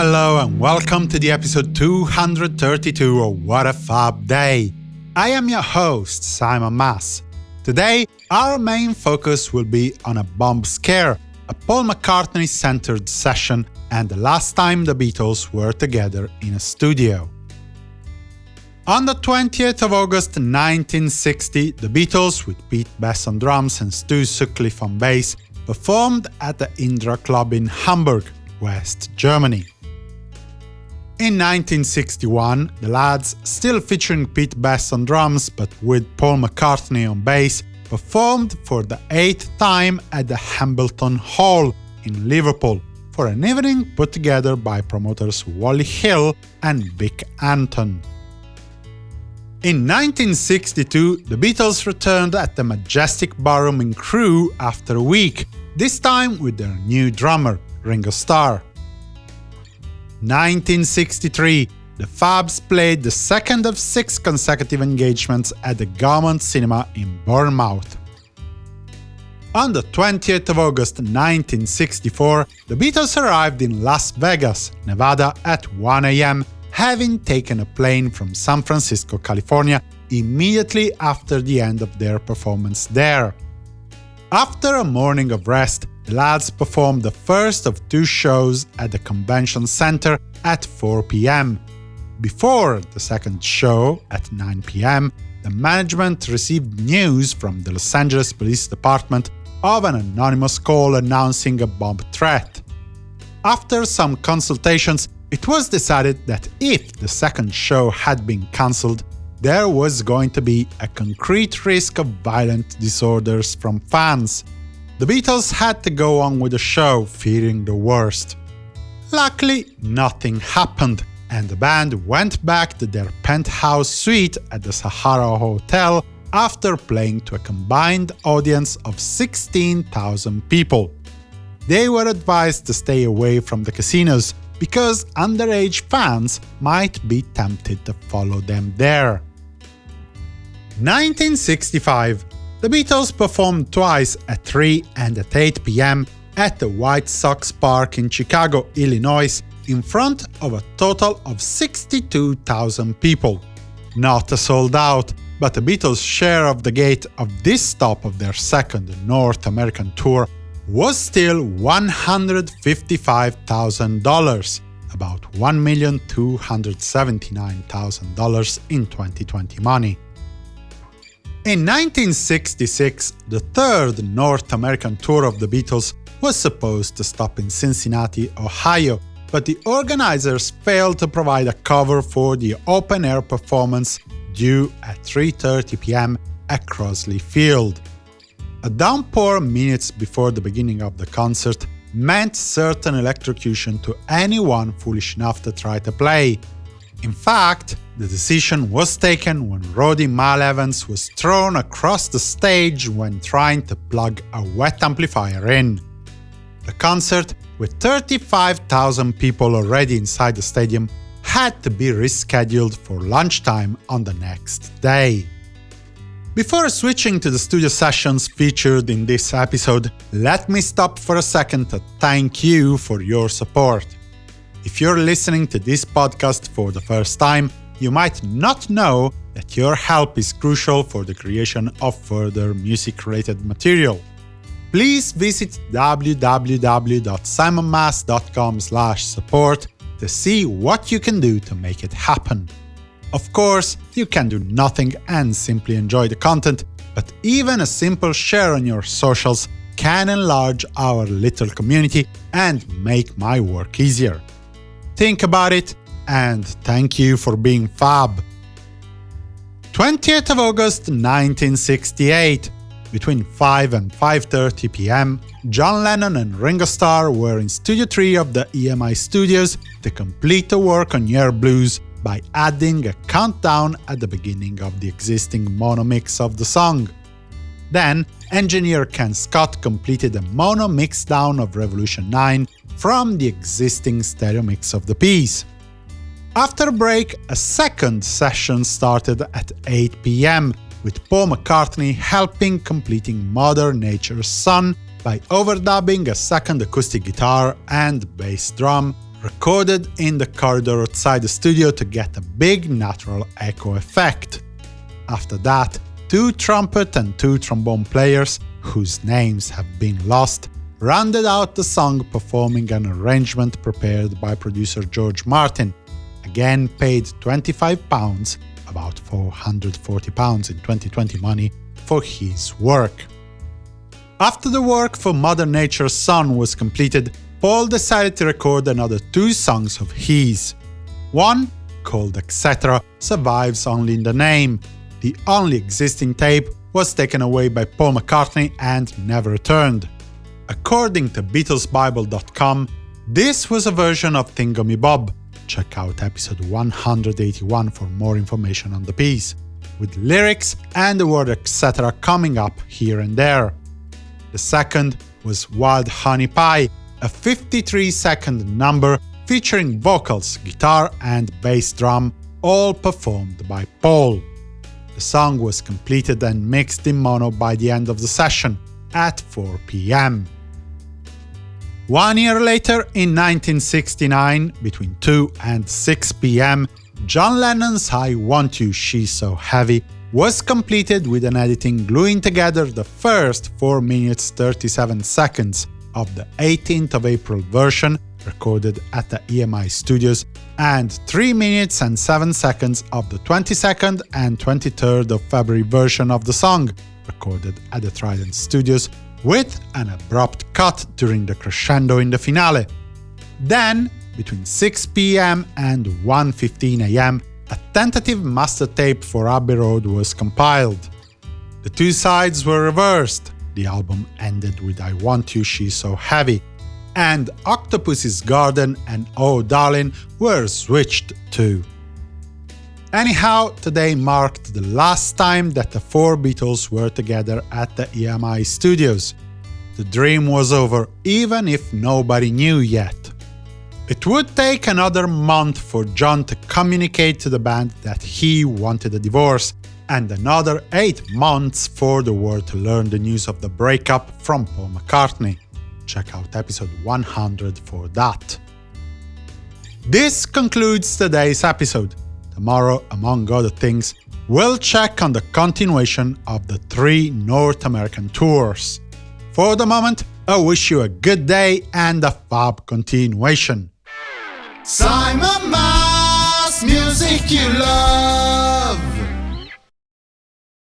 Hello and welcome to the episode 232 of What a Fab Day. I am your host, Simon Mas. Today, our main focus will be on a bomb scare, a Paul McCartney-centered session and the last time the Beatles were together in a studio. On the 20th of August 1960, the Beatles, with Pete Best on drums and Stu Sutcliffe on bass, performed at the Indra Club in Hamburg, West Germany. In 1961, the lads, still featuring Pete Best on drums but with Paul McCartney on bass, performed for the eighth time at the Hambleton Hall in Liverpool for an evening put together by promoters Wally Hill and Vic Anton. In 1962, the Beatles returned at the Majestic Ballroom in Crewe after a week, this time with their new drummer, Ringo Starr. 1963, the Fabs played the second of six consecutive engagements at the Gaumont Cinema in Bournemouth. On the 20th of August 1964, the Beatles arrived in Las Vegas, Nevada at 1 am, having taken a plane from San Francisco, California, immediately after the end of their performance there. After a morning of rest, the lads performed the first of two shows at the Convention Center at 4 pm. Before the second show, at 9 pm, the management received news from the Los Angeles Police Department of an anonymous call announcing a bomb threat. After some consultations, it was decided that if the second show had been cancelled, there was going to be a concrete risk of violent disorders from fans. The Beatles had to go on with the show, fearing the worst. Luckily, nothing happened, and the band went back to their penthouse suite at the Sahara Hotel after playing to a combined audience of 16,000 people. They were advised to stay away from the casinos, because underage fans might be tempted to follow them there. 1965 The Beatles performed twice at 3 and at 8 pm at the White Sox Park in Chicago, Illinois, in front of a total of 62,000 people. Not a sold out, but the Beatles' share of the gate of this stop of their second North American tour was still $155,000, about $1,279,000 in 2020 money. In 1966, the third North American tour of the Beatles was supposed to stop in Cincinnati, Ohio, but the organizers failed to provide a cover for the open-air performance due at 3.30 pm at Crosley Field. A downpour minutes before the beginning of the concert meant certain electrocution to anyone foolish enough to try to play. In fact, the decision was taken when Roddy Mal Evans was thrown across the stage when trying to plug a wet amplifier in. The concert, with 35,000 people already inside the stadium, had to be rescheduled for lunchtime on the next day. Before switching to the studio sessions featured in this episode, let me stop for a second to thank you for your support. If you're listening to this podcast for the first time, you might not know that your help is crucial for the creation of further music-related material please visit www.simonmas.com support to see what you can do to make it happen. Of course, you can do nothing and simply enjoy the content, but even a simple share on your socials can enlarge our little community and make my work easier. Think about it, and thank you for being fab. 20th of August 1968 between 5 and 5.30 pm, John Lennon and Ringo Starr were in Studio 3 of the EMI Studios to complete the work on Yer Blues by adding a countdown at the beginning of the existing mono mix of the song. Then, engineer Ken Scott completed a mono mixdown of Revolution 9 from the existing stereo mix of the piece. After break, a second session started at 8 pm, with Paul McCartney helping completing Mother Nature's Son by overdubbing a second acoustic guitar and bass drum recorded in the corridor outside the studio to get a big natural echo effect. After that, two trumpet and two trombone players, whose names have been lost, rounded out the song performing an arrangement prepared by producer George Martin, again paid £25, about £440 in 2020 money, for his work. After the work for Mother Nature's Son was completed, Paul decided to record another two songs of his. One, called Etc., survives only in the name. The only existing tape was taken away by Paul McCartney and never returned. According to BeatlesBible.com, this was a version of Thingumybob. Check out episode 181 for more information on the piece, with lyrics and the word etc. coming up here and there. The second was Wild Honey Pie, a 53-second number featuring vocals, guitar and bass drum, all performed by Paul. The song was completed and mixed in mono by the end of the session, at 4 pm. One year later, in 1969, between 2 and 6 pm, John Lennon's I Want You, She's So Heavy was completed with an editing gluing together the first 4 minutes 37 seconds of the 18th of April version recorded at the EMI studios and 3 minutes and 7 seconds of the 22nd and 23rd of February version of the song recorded at the Trident studios with an abrupt cut during the crescendo in the finale. Then, between 6 pm and 1.15 am, a tentative master tape for Abbey Road was compiled. The two sides were reversed, the album ended with I Want You, She's So Heavy, and Octopus's Garden and Oh Darling were switched too. Anyhow, today marked the last time that the four Beatles were together at the EMI studios. The dream was over, even if nobody knew yet. It would take another month for John to communicate to the band that he wanted a divorce, and another 8 months for the world to learn the news of the breakup from Paul McCartney. Check out episode 100 for that. This concludes today's episode. Tomorrow, among other things, we'll check on the continuation of the three North American tours. For the moment, I wish you a good day and a fab continuation. Simon Mas, music you love.